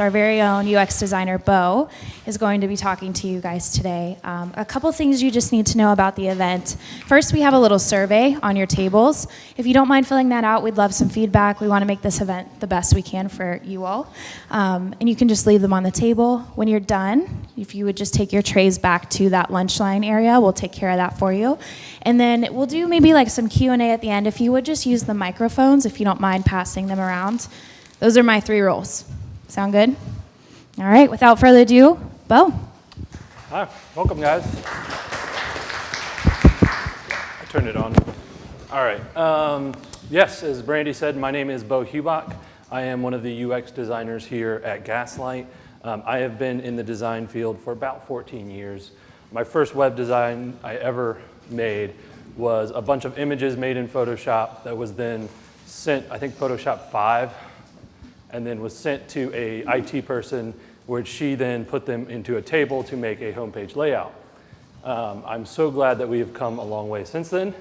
our very own UX designer, Bo, is going to be talking to you guys today. Um, a couple things you just need to know about the event. First, we have a little survey on your tables. If you don't mind filling that out, we'd love some feedback. We want to make this event the best we can for you all. Um, and you can just leave them on the table. When you're done, if you would just take your trays back to that lunch line area, we'll take care of that for you. And then we'll do maybe like some Q&A at the end. If you would just use the microphones, if you don't mind passing them around. Those are my three rules. Sound good? All right, without further ado, Bo. Hi, welcome guys. I turned it on. All right. Um, yes, as Brandy said, my name is Bo Hubach. I am one of the UX designers here at Gaslight. Um, I have been in the design field for about 14 years. My first web design I ever made was a bunch of images made in Photoshop that was then sent, I think Photoshop 5, and then was sent to a IT person, which she then put them into a table to make a homepage layout. Um, I'm so glad that we have come a long way since then,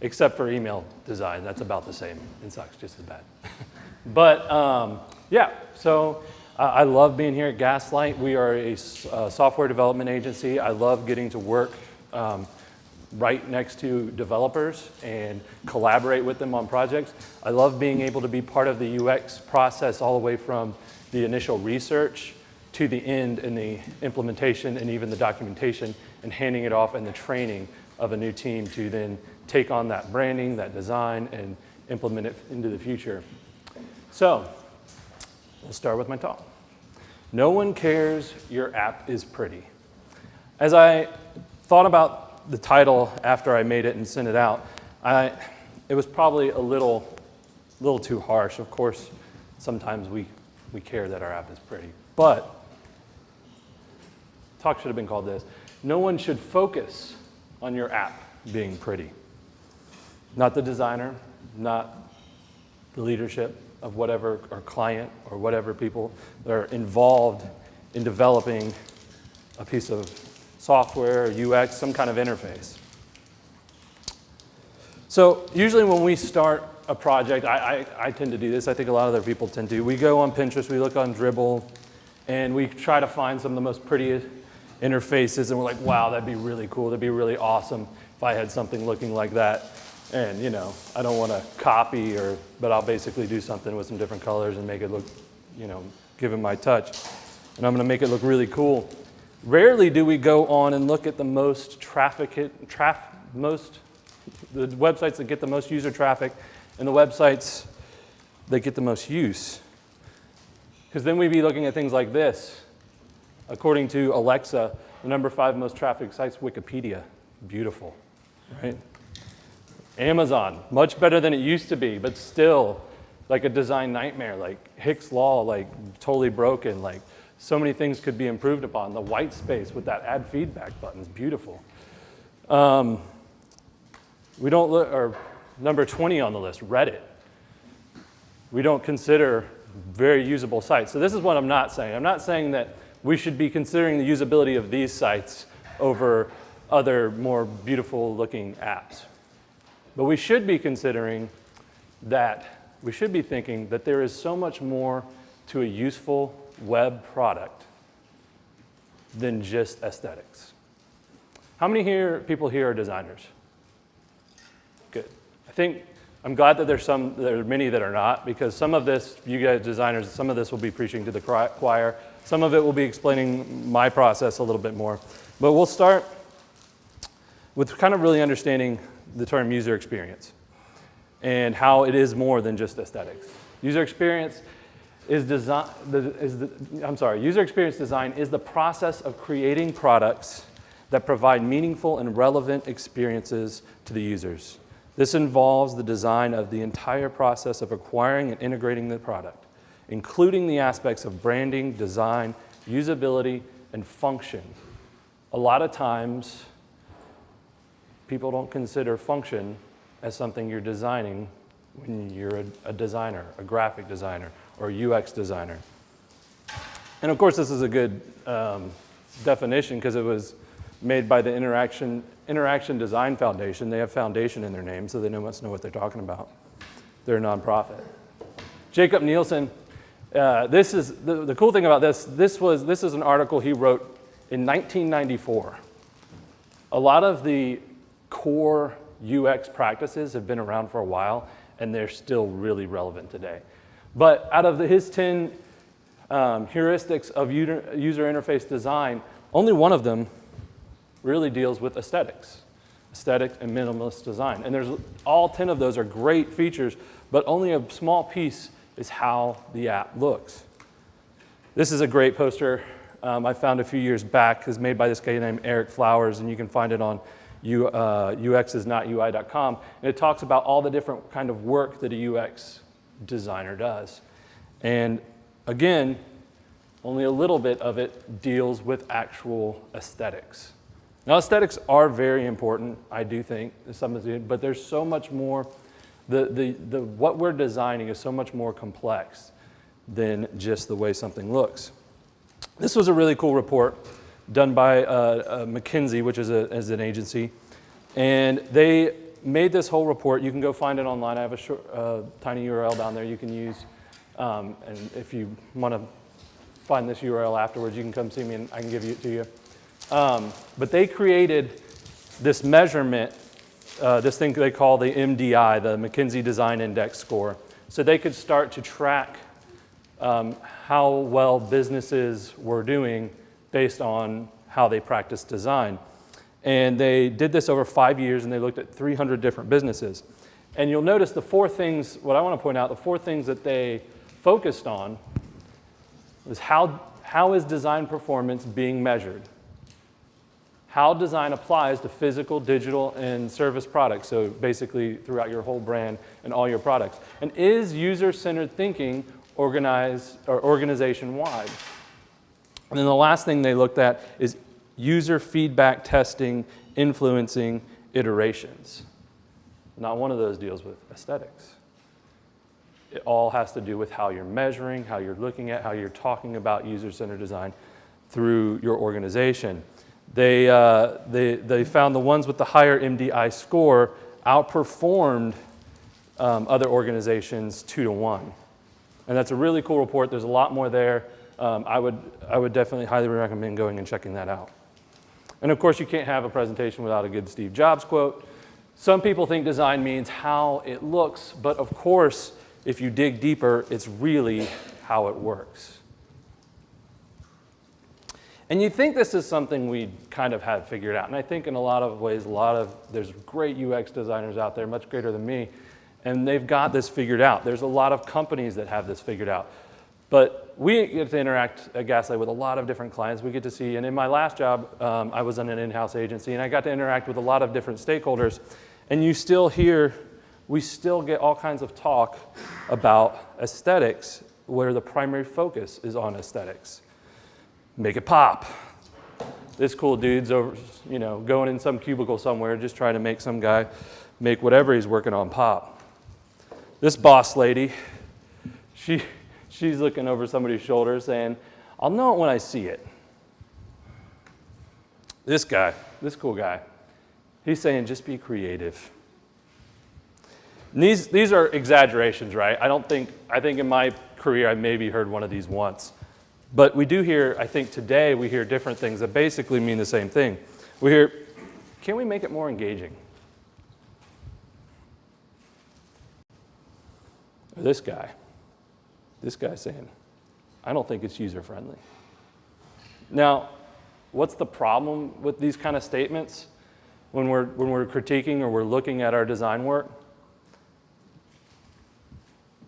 except for email design. That's about the same. It sucks just as bad. but um, yeah, so uh, I love being here at Gaslight. We are a uh, software development agency. I love getting to work um, right next to developers and collaborate with them on projects. I love being able to be part of the UX process all the way from the initial research to the end and the implementation and even the documentation and handing it off and the training of a new team to then take on that branding, that design, and implement it into the future. So, we'll start with my talk. No one cares your app is pretty. As I thought about the title after I made it and sent it out, I, it was probably a little, little too harsh. Of course, sometimes we, we care that our app is pretty. But, talk should have been called this. No one should focus on your app being pretty. Not the designer, not the leadership of whatever, or client, or whatever people that are involved in developing a piece of software, UX, some kind of interface. So usually when we start a project, I, I, I, tend to do this, I think a lot of other people tend to. We go on Pinterest, we look on Dribbble, and we try to find some of the most prettiest interfaces, and we're like, wow, that'd be really cool, that'd be really awesome if I had something looking like that. And you know, I don't want to copy, or, but I'll basically do something with some different colors and make it look, you know, give it my touch. And I'm going to make it look really cool. Rarely do we go on and look at the most traffic, traf, most, the websites that get the most user traffic and the websites that get the most use. Because then we'd be looking at things like this. According to Alexa, the number five most trafficked sites, Wikipedia. Beautiful, right? Amazon, much better than it used to be, but still like a design nightmare, like Hick's Law, like totally broken, like so many things could be improved upon. The white space with that ad feedback button is beautiful. Um, we don't look, or number 20 on the list, Reddit. We don't consider very usable sites. So this is what I'm not saying. I'm not saying that we should be considering the usability of these sites over other more beautiful looking apps. But we should be considering that, we should be thinking that there is so much more to a useful web product than just aesthetics. How many here, people here are designers? Good. I think, I'm glad that there's some, there are many that are not, because some of this, you guys designers, some of this will be preaching to the choir. Some of it will be explaining my process a little bit more. But we'll start with kind of really understanding the term user experience and how it is more than just aesthetics. User experience is design, the, is the, I'm sorry, user experience design is the process of creating products that provide meaningful and relevant experiences to the users. This involves the design of the entire process of acquiring and integrating the product, including the aspects of branding, design, usability, and function. A lot of times, people don't consider function as something you're designing when you're a, a designer, a graphic designer, or UX designer. And of course, this is a good um, definition because it was made by the Interaction, Interaction Design Foundation. They have foundation in their name, so they must know what they're talking about. They're a nonprofit. Jakob Nielsen Uh, this is the, the cool thing about this. This was this is an article he wrote in 1994. A lot of the core UX practices have been around for a while, and they're still really relevant today. But out of the, his 10 um, heuristics of user, interface design, only one of them really deals with aesthetics, aesthetic and minimalist design. And there's all 10 of those are great features, but only a small piece is how the app looks. This is a great poster um, I found a few years back. is made by this guy named Eric Flowers, and you can find it on U, uh, uxisnotui.com. And it talks about all the different kind of work that a UX designer does. And again, only a little bit of it deals with actual aesthetics. Now, aesthetics are very important, I do think, but there's so much more. The, the, the, what we're designing is so much more complex than just the way something looks. This was a really cool report done by uh, uh, McKinsey, which is, a, is an agency. And they made this whole report. You can go find it online. I have a short, uh, tiny URL down there you can use. Um, and if you want to find this URL afterwards, you can come see me and I can give it to you. Um, but they created this measurement, uh, this thing they call the MDI, the McKinsey Design Index score. So they could start to track um, how well businesses were doing based on how they practice design. And they did this over five years and they looked at 300 different businesses. And you'll notice the four things, what I want to point out, the four things that they focused on was how, how is design performance being measured? How design applies to physical, digital, and service products, so basically throughout your whole brand and all your products. And is user-centered thinking organized or organization-wide? And then the last thing they looked at is user feedback testing influencing iterations. Not one of those deals with aesthetics. It all has to do with how you're measuring, how you're looking at, how you're talking about user-centered design through your organization. They, uh, they, they found the ones with the higher MDI score outperformed um, other organizations two to one. And that's a really cool report. There's a lot more there. Um, I, would, I would definitely highly recommend going and checking that out. And of course, you can't have a presentation without a good Steve Jobs quote. Some people think design means how it looks, but of course, if you dig deeper, it's really how it works. And you think this is something we kind of have figured out. And I think in a lot of ways, a lot of, there's great UX designers out there, much greater than me, and they've got this figured out. There's a lot of companies that have this figured out. But we get to interact at Gaslight with a lot of different clients. We get to see, and in my last job, um, I was in an in-house agency, and I got to interact with a lot of different stakeholders. And you still hear, we still get all kinds of talk about aesthetics where the primary focus is on aesthetics. Make it pop. This cool dude's over, you know, going in some cubicle somewhere, just trying to make some guy make whatever he's working on pop. This boss lady, she, she's looking over somebody's shoulder saying, I'll know it when I see it. This guy, this cool guy, he's saying just be creative. These, these are exaggerations, right? I don't think, I think in my career I maybe heard one of these once. But we do hear, I think today we hear different things that basically mean the same thing. We hear, can we make it more engaging? This guy, this guy saying, I don't think it's user friendly. Now, what's the problem with these kind of statements when we're, when we're critiquing or we're looking at our design work?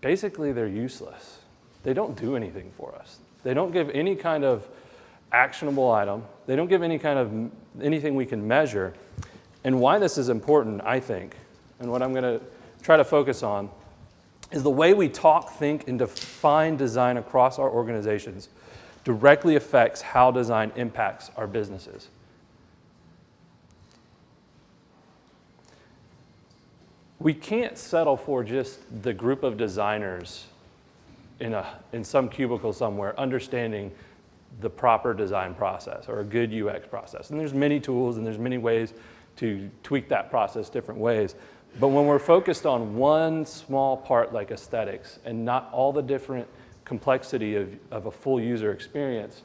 Basically, they're useless. They don't do anything for us. They don't give any kind of actionable item. They don't give any kind of anything we can measure. And why this is important, I think, and what I'm going to try to focus on is the way we talk, think, and define design across our organizations directly affects how design impacts our businesses. We can't settle for just the group of designers in, a, in some cubicle somewhere understanding the proper design process or a good UX process. And there's many tools and there's many ways to tweak that process different ways. But when we're focused on one small part like aesthetics and not all the different complexity of, of a full user experience,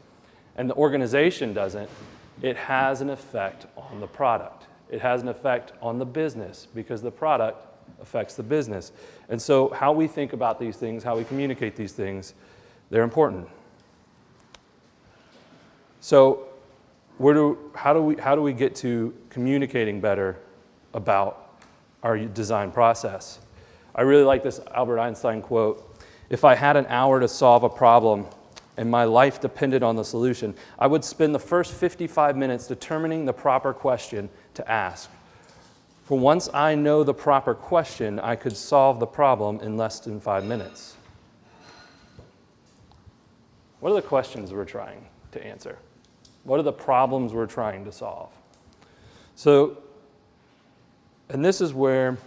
and the organization doesn't, it has an effect on the product. It has an effect on the business because the product affects the business. And so, how we think about these things, how we communicate these things, they're important. So, where do, how, do we, how do we get to communicating better about our design process? I really like this Albert Einstein quote If I had an hour to solve a problem and my life depended on the solution, I would spend the first 55 minutes determining the proper question to ask. For once I know the proper question, I could solve the problem in less than five minutes. What are the questions we're trying to answer? What are the problems we're trying to solve? So, and this is where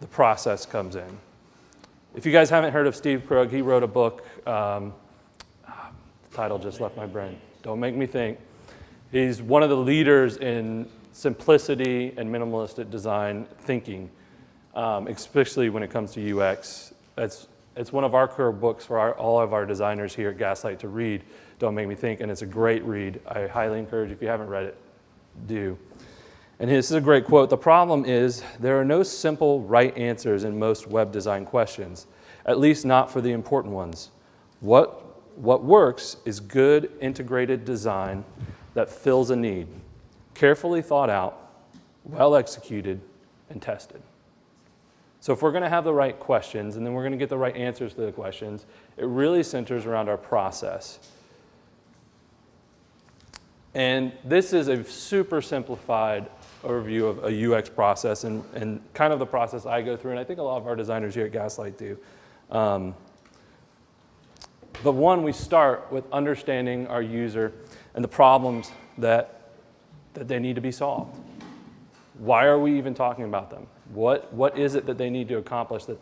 the process comes in. If you guys haven't heard of Steve Krug, he wrote a book. Um, the title just left my brain. Don't make me think. He's one of the leaders in simplicity and minimalistic design thinking, um, especially when it comes to UX. It's, it's one of our core books for our, all of our designers here at Gaslight to read. Don't Make Me Think, and it's a great read. I highly encourage, if you haven't read it, do. And this is a great quote. The problem is there are no simple right answers in most web design questions, at least not for the important ones. What, what works is good integrated design that fills a need carefully thought out, well executed, and tested. So, if we're going to have the right questions and then we're going to get the right answers to the questions, it really centers around our process. And this is a super simplified overview of a UX process and, and kind of the process I go through, and I think a lot of our designers here at Gaslight do. Um, but one, we start with understanding our user and the problems that that they need to be solved. Why are we even talking about them? What, what is it that they need to accomplish that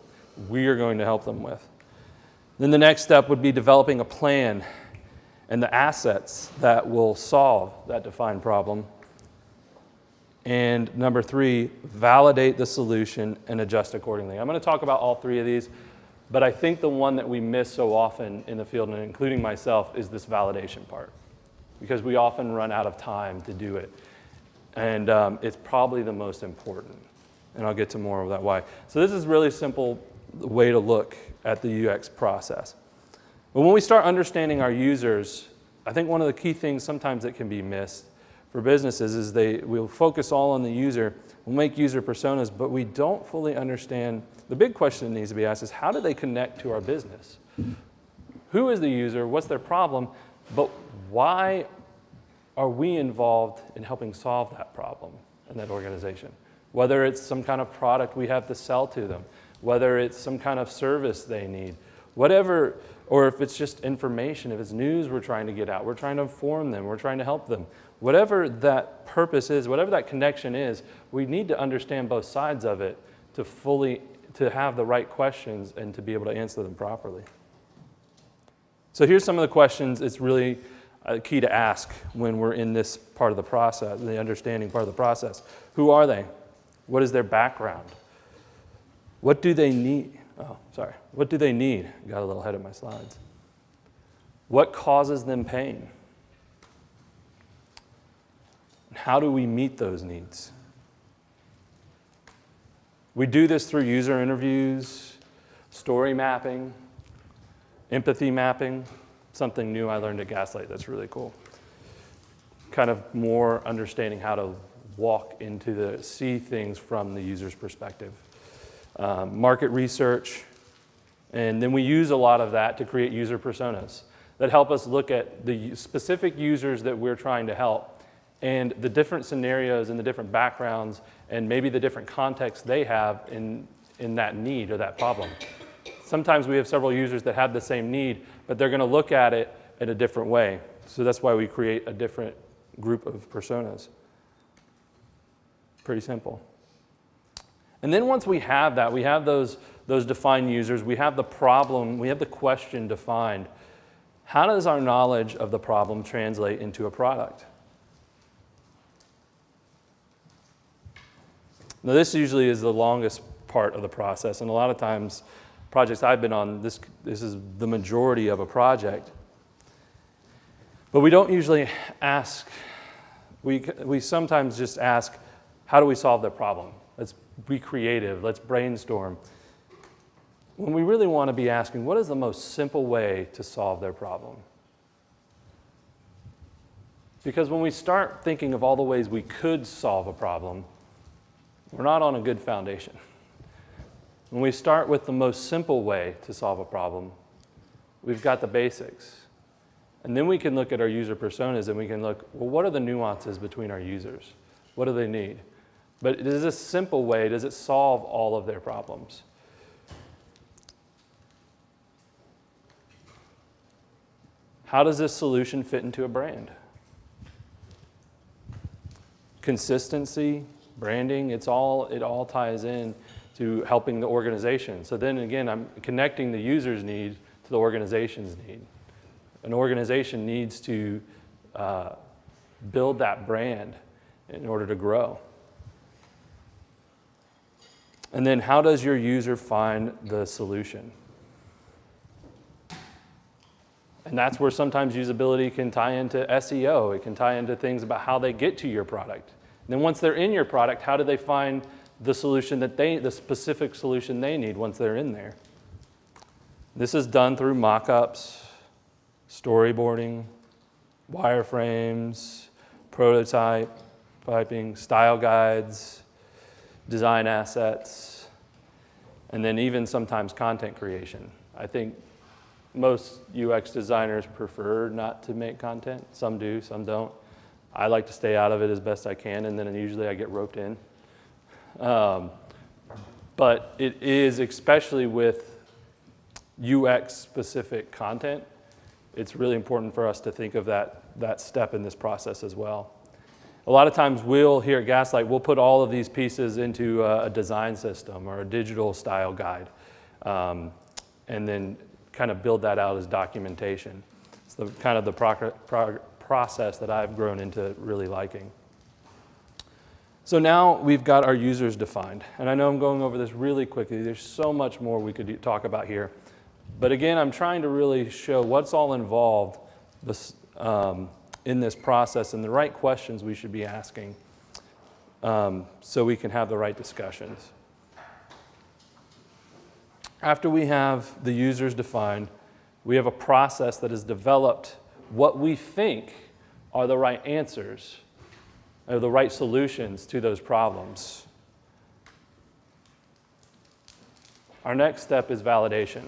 we are going to help them with? Then the next step would be developing a plan and the assets that will solve that defined problem. And number three, validate the solution and adjust accordingly. I'm going to talk about all three of these, but I think the one that we miss so often in the field, and including myself, is this validation part because we often run out of time to do it. And um, it's probably the most important. And I'll get to more of that why. So this is really simple way to look at the UX process. But when we start understanding our users, I think one of the key things sometimes that can be missed for businesses is they we'll focus all on the user, we'll make user personas, but we don't fully understand. The big question that needs to be asked is how do they connect to our business? Who is the user? What's their problem? But why are we involved in helping solve that problem in that organization? Whether it's some kind of product we have to sell to them, whether it's some kind of service they need, whatever, or if it's just information, if it's news we're trying to get out, we're trying to inform them, we're trying to help them. Whatever that purpose is, whatever that connection is, we need to understand both sides of it to fully, to have the right questions and to be able to answer them properly. So here's some of the questions. It's really uh, key to ask when we're in this part of the process, the understanding part of the process. Who are they? What is their background? What do they need? Oh, sorry. What do they need? Got a little ahead of my slides. What causes them pain? How do we meet those needs? We do this through user interviews, story mapping, empathy mapping, something new I learned at Gaslight that's really cool. Kind of more understanding how to walk into the, see things from the user's perspective. Um, market research, and then we use a lot of that to create user personas that help us look at the specific users that we're trying to help and the different scenarios and the different backgrounds and maybe the different contexts they have in, in that need or that problem. Sometimes we have several users that have the same need, but they're going to look at it in a different way. So that's why we create a different group of personas. Pretty simple. And then once we have that, we have those, those defined users, we have the problem, we have the question defined. How does our knowledge of the problem translate into a product? Now, this usually is the longest part of the process, and a lot of times projects I've been on, this, this is the majority of a project. But we don't usually ask, we, we sometimes just ask, how do we solve the problem? Let's be creative, let's brainstorm. When we really want to be asking, what is the most simple way to solve their problem? Because when we start thinking of all the ways we could solve a problem, we're not on a good foundation. When we start with the most simple way to solve a problem, we've got the basics. And then we can look at our user personas and we can look, well, what are the nuances between our users? What do they need? But is this simple way, does it solve all of their problems? How does this solution fit into a brand? Consistency, branding, it's all, it all ties in to helping the organization. So then again, I'm connecting the user's need to the organization's need. An organization needs to uh, build that brand in order to grow. And then how does your user find the solution? And that's where sometimes usability can tie into SEO. It can tie into things about how they get to your product. And then once they're in your product, how do they find the solution that they, the specific solution they need once they're in there? This is done through mock-ups, storyboarding, wireframes, prototype, piping, style guides, design assets, and then even sometimes content creation. I think most UX designers prefer not to make content. Some do, some don't. I like to stay out of it as best I can, and then usually I get roped in. Um, but it is, especially with UX specific content, it's really important for us to think of that, that step in this process as well. A lot of times we'll, here at Gaslight, we'll put all of these pieces into a, a design system or a digital style guide. Um, and then kind of build that out as documentation. It's the kind of the process that I've grown into really liking. So now we've got our users defined. And I know I'm going over this really quickly. There's so much more we could talk about here. But again, I'm trying to really show what's all involved this, um, in this process and the right questions we should be asking um, so we can have the right discussions. After we have the users defined, we have a process that is developed what we think are the right answers or the right solutions to those problems. Our next step is validation.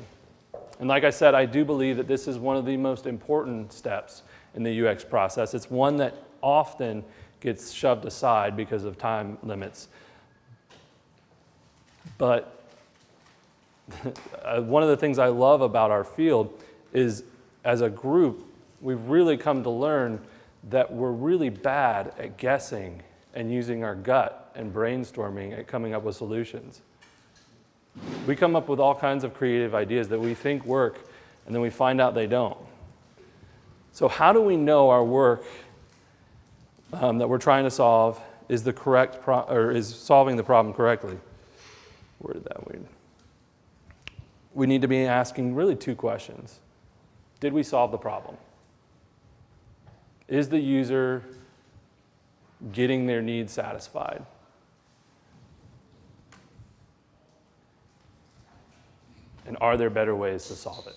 And like I said, I do believe that this is one of the most important steps in the UX process. It's one that often gets shoved aside because of time limits. But Uh, one of the things I love about our field is as a group, we've really come to learn that we're really bad at guessing and using our gut and brainstorming at coming up with solutions. We come up with all kinds of creative ideas that we think work, and then we find out they don't. So how do we know our work um, that we're trying to solve is the correct or is solving the problem correctly? Where did that lead? we need to be asking really two questions. Did we solve the problem? Is the user getting their needs satisfied? And are there better ways to solve it?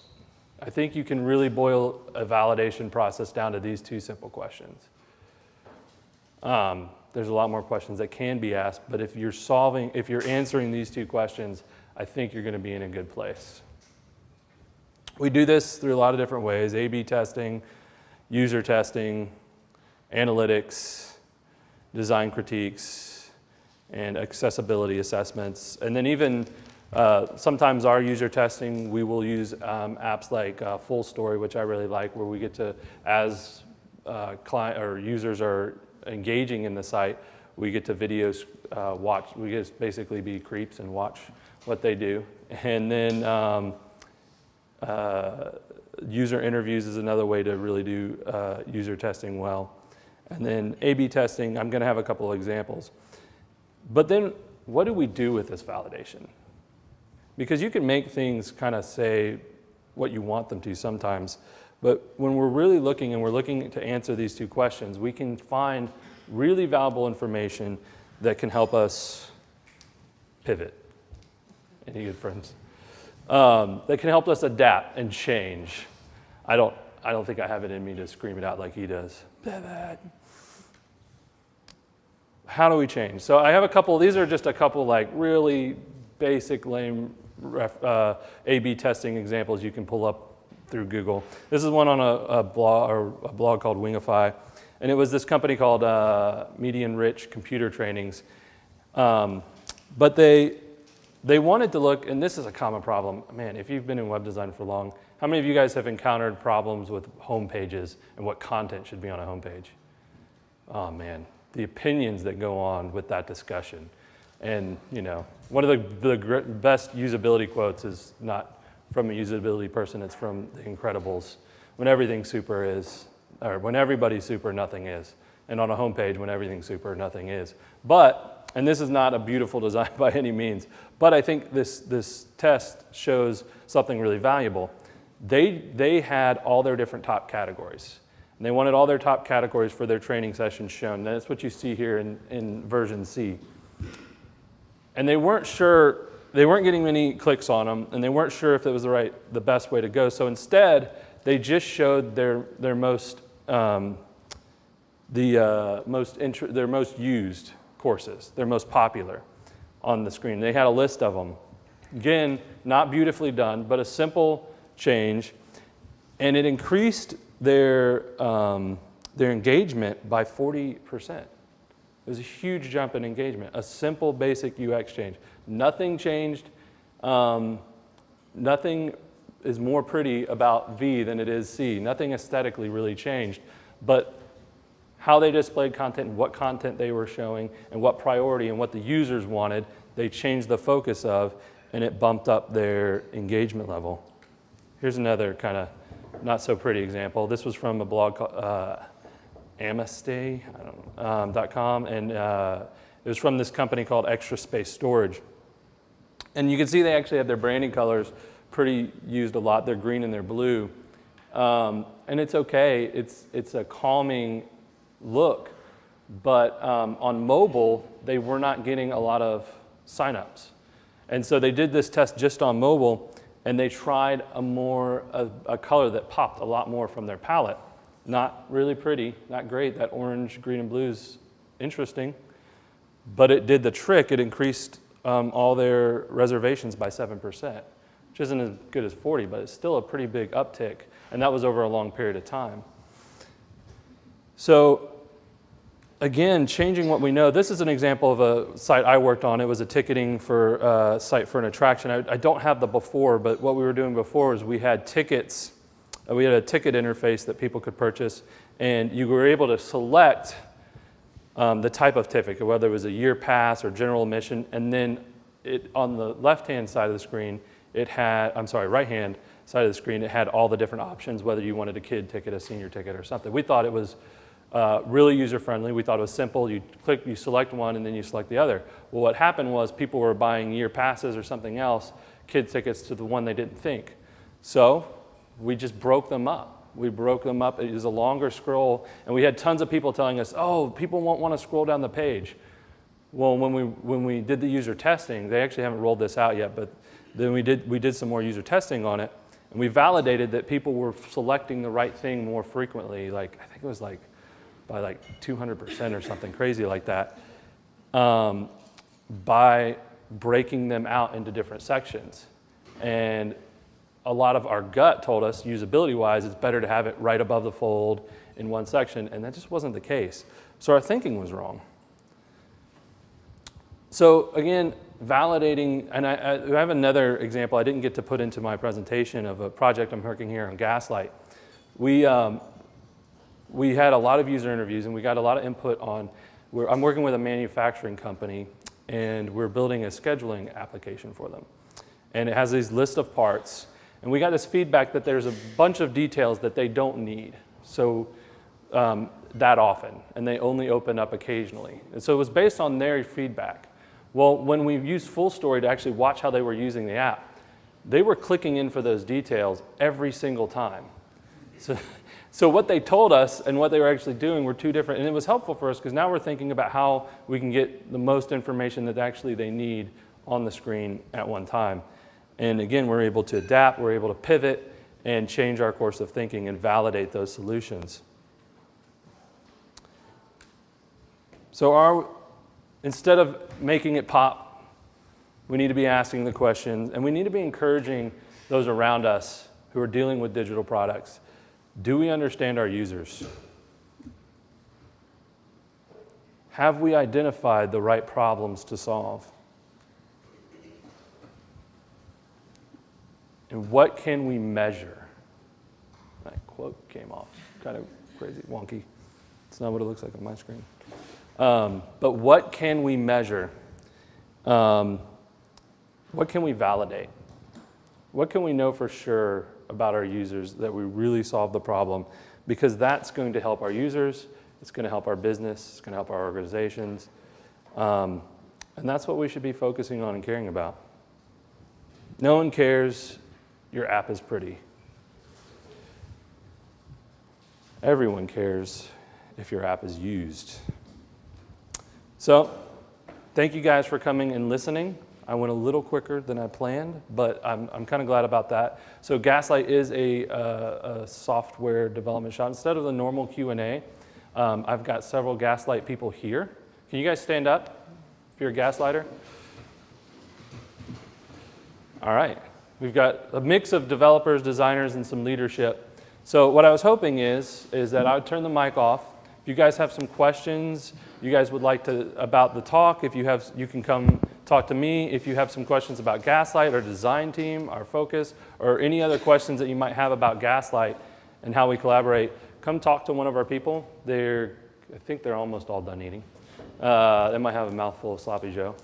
I think you can really boil a validation process down to these two simple questions. Um, there's a lot more questions that can be asked, but if you're solving, if you're answering these two questions, I think you're going to be in a good place. We do this through a lot of different ways, A-B testing, user testing, analytics, design critiques, and accessibility assessments. And then even uh, sometimes our user testing, we will use um, apps like uh, Full Story, which I really like, where we get to, as uh, client or users are engaging in the site, we get to videos uh, watch, we just basically be creeps and watch what they do. And then um, uh, user interviews is another way to really do uh, user testing well. And then A-B testing, I'm gonna have a couple of examples. But then what do we do with this validation? because you can make things kind of say what you want them to sometimes. But when we're really looking and we're looking to answer these two questions, we can find really valuable information that can help us pivot. Any good friends? Um, that can help us adapt and change. I don't, I don't think I have it in me to scream it out like he does. How do we change? So I have a couple, these are just a couple like really basic lame ref, uh, A-B testing examples you can pull up through Google. This is one on a, a blog, or a blog called Wingify. And it was this company called uh, Median Rich Computer Trainings. Um, but they, they wanted to look, and this is a common problem. Man, if you've been in web design for long, how many of you guys have encountered problems with home pages and what content should be on a home page? Oh man, the opinions that go on with that discussion. And you know, one of the, the best usability quotes is not from a usability person, it's from The Incredibles. When everything's super is, or when everybody's super, nothing is. And on a homepage, when everything's super, nothing is. But, and this is not a beautiful design by any means, but I think this, this test shows something really valuable. They, they had all their different top categories. And they wanted all their top categories for their training sessions shown. That's what you see here in, in version C. And they weren't sure, they weren't getting many clicks on them, and they weren't sure if it was the right, the best way to go. So instead, they just showed their, their most, um, the uh, most, their most used courses, their most popular on the screen. They had a list of them. Again, not beautifully done, but a simple change. And it increased their, um, their engagement by 40%. It was a huge jump in engagement, a simple, basic UX change. Nothing changed. Um, nothing is more pretty about V than it is C. Nothing aesthetically really changed, but how they displayed content and what content they were showing and what priority and what the users wanted, they changed the focus of, and it bumped up their engagement level. Here's another kind of not so pretty example. This was from a blog called uh, um, and uh, it was from this company called Extra Space Storage. And you can see they actually have their branding colors pretty used a lot. They're green and they're blue. Um, and it's okay. It's, it's a calming look. But um, on mobile, they were not getting a lot of signups. And so they did this test just on mobile and they tried a more a, a, color that popped a lot more from their palette. Not really pretty, not great. That orange, green, and blue is interesting, but it did the trick. It increased um, all their reservations by 7%, which isn't as good as 40, but it's still a pretty big uptick, and that was over a long period of time. So again, changing what we know. This is an example of a site I worked on. It was a ticketing for uh, site for an attraction. I, I, don't have the before, but what we were doing before is we had tickets. Uh, we had a ticket interface that people could purchase, and you were able to select um, the type of ticket, whether it was a year pass or general admission, and then it, on the left-hand side of the screen, it had, I'm sorry, right-hand side of the screen, it had all the different options, whether you wanted a kid ticket, a senior ticket, or something. We thought it was uh, really user-friendly. We thought it was simple. You click, you select one, and then you select the other. Well, what happened was people were buying year passes or something else, kid tickets to the one they didn't think. So we just broke them up. We broke them up. It was a longer scroll, and we had tons of people telling us, oh, people won't want to scroll down the page. Well, when we, when we did the user testing, they actually haven't rolled this out yet, but then we did, we did some more user testing on it, and we validated that people were selecting the right thing more frequently. Like, I think it was like by like 200% or something crazy like that um, by breaking them out into different sections. And a lot of our gut told us, usability wise, it's better to have it right above the fold in one section, and that just wasn't the case. So our thinking was wrong. So again, validating, and I, I, have another example I didn't get to put into my presentation of a project I'm working here on Gaslight. We, um, we had a lot of user interviews and we got a lot of input on, I'm working with a manufacturing company and we're building a scheduling application for them. And it has these list of parts. And we got this feedback that there's a bunch of details that they don't need. So um, that often, and they only open up occasionally. And so it was based on their feedback. Well, when we used Full Story to actually watch how they were using the app, they were clicking in for those details every single time. So, so what they told us and what they were actually doing were two different, and it was helpful for us because now we're thinking about how we can get the most information that actually they need on the screen at one time. And again, we're able to adapt, we're able to pivot and change our course of thinking and validate those solutions. So our, instead of making it pop, we need to be asking the questions and we need to be encouraging those around us who are dealing with digital products. Do we understand our users? Have we identified the right problems to solve? And what can we measure? That quote came off kind of crazy, wonky. It's not what it looks like on my screen. Um, but what can we measure? Um, what can we validate? What can we know for sure about our users that we really solve the problem? Because that's going to help our users, it's going to help our business, it's going to help our organizations. Um, and that's what we should be focusing on and caring about. No one cares your app is pretty. Everyone cares if your app is used. So, thank you guys for coming and listening. I went a little quicker than I planned, but I'm, I'm kind of glad about that. So Gaslight is a, uh, a software development shop. Instead of the normal Q&A, um, I've got several Gaslight people here. Can you guys stand up if you're a Gaslighter? All right. We've got a mix of developers, designers, and some leadership. So what I was hoping is, is that I would turn the mic off. If you guys have some questions, you guys would like to, about the talk, if you have, you can come talk to me. If you have some questions about Gaslight, our design team, our focus, or any other questions that you might have about Gaslight and how we collaborate, come talk to one of our people. They're, I think they're almost all done eating. Uh, they might have a mouthful of sloppy Joe.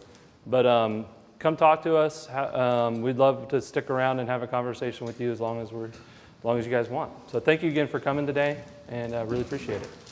But um, come talk to us. Um, we'd love to stick around and have a conversation with you as long as we're, as long as you guys want. So thank you again for coming today, and I uh, really appreciate it.